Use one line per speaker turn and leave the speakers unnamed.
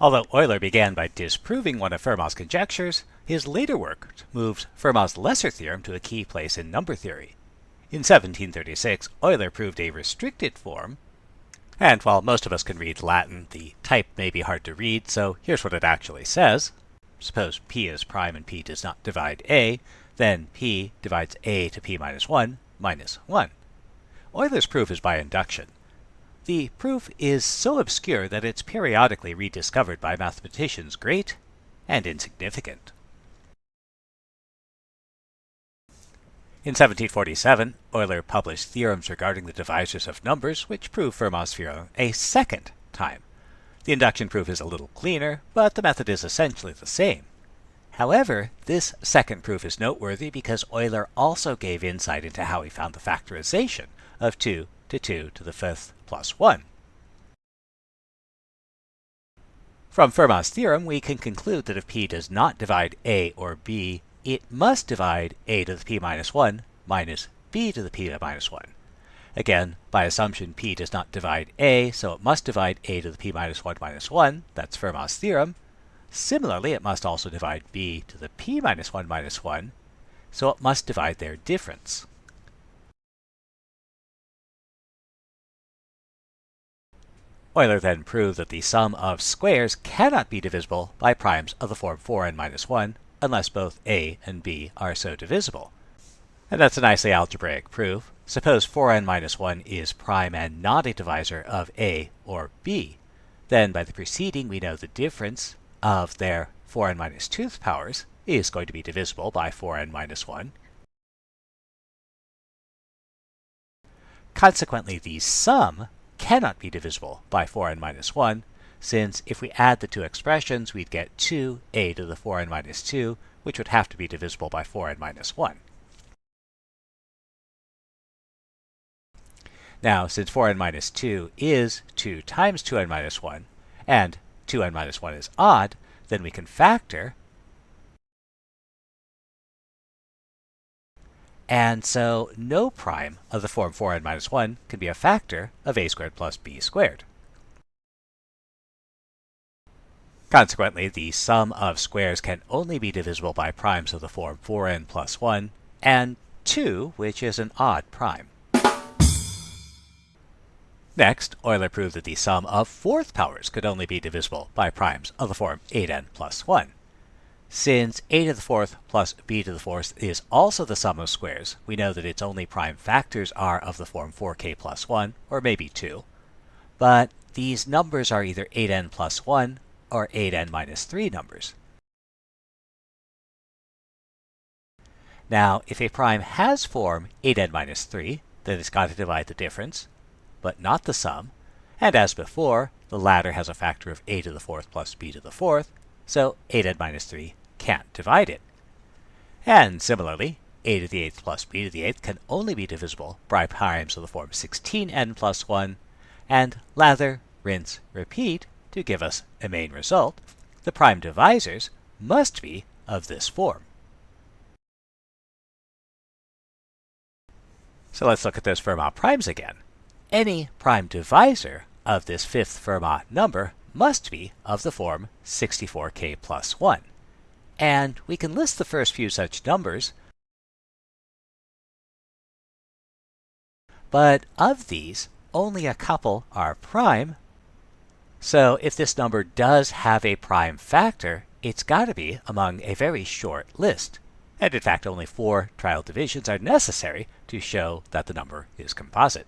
Although Euler began by disproving one of Fermat's conjectures, his later work moved Fermat's lesser theorem to a key place in number theory. In 1736, Euler proved a restricted form, and while most of us can read Latin, the type may be hard to read, so here's what it actually says. Suppose p is prime and p does not divide a, then p divides a to p minus 1 minus 1. Euler's proof is by induction. The proof is so obscure that it's periodically rediscovered by mathematicians great and insignificant. In 1747, Euler published theorems regarding the divisors of numbers which prove Fermat's theorem a second time. The induction proof is a little cleaner, but the method is essentially the same. However, this second proof is noteworthy because Euler also gave insight into how he found the factorization of 2 to 2 to the fifth plus 1. From Fermat's theorem, we can conclude that if p does not divide a or b, it must divide a to the p minus 1 minus b to the p minus 1. Again, by assumption, p does not divide a, so it must divide a to the p minus 1 minus 1. That's Fermat's theorem. Similarly, it must also divide b to the p minus 1 minus 1, so it must divide their difference. Euler then proved that the sum of squares cannot be divisible by primes of the form 4n minus 1 unless both a and b are so divisible. And that's a nicely algebraic proof. Suppose 4n minus 1 is prime and not a divisor of a or b. Then by the preceding we know the difference of their 4n minus 2th powers is going to be divisible by 4n minus 1. Consequently, the sum cannot be divisible by 4n minus 1, since if we add the two expressions, we'd get 2a to the 4n minus 2, which would have to be divisible by 4n minus 1. Now, since 4n minus 2 is 2 times 2n minus 1, and 2n minus 1 is odd, then we can factor And so no prime of the form 4n minus 1 can be a factor of a squared plus b squared. Consequently, the sum of squares can only be divisible by primes of the form 4n plus 1 and 2, which is an odd prime. Next, Euler proved that the sum of fourth powers could only be divisible by primes of the form 8n plus 1. Since a to the fourth plus b to the fourth is also the sum of squares, we know that its only prime factors are of the form 4k plus 1, or maybe 2. But these numbers are either 8n plus 1 or 8n minus 3 numbers. Now, if a prime has form 8n minus 3, then it's got to divide the difference, but not the sum. And as before, the latter has a factor of a to the fourth plus b to the fourth, so 8n minus 3 can't divide it. And similarly, a to the 8th plus b to the 8th can only be divisible by primes of the form 16n plus 1, and lather, rinse, repeat to give us a main result. The prime divisors must be of this form. So let's look at those Fermat primes again. Any prime divisor of this fifth Fermat number must be of the form 64k plus 1 and we can list the first few such numbers. But of these, only a couple are prime. So if this number does have a prime factor, it's got to be among a very short list. And in fact, only four trial divisions are necessary to show that the number is composite.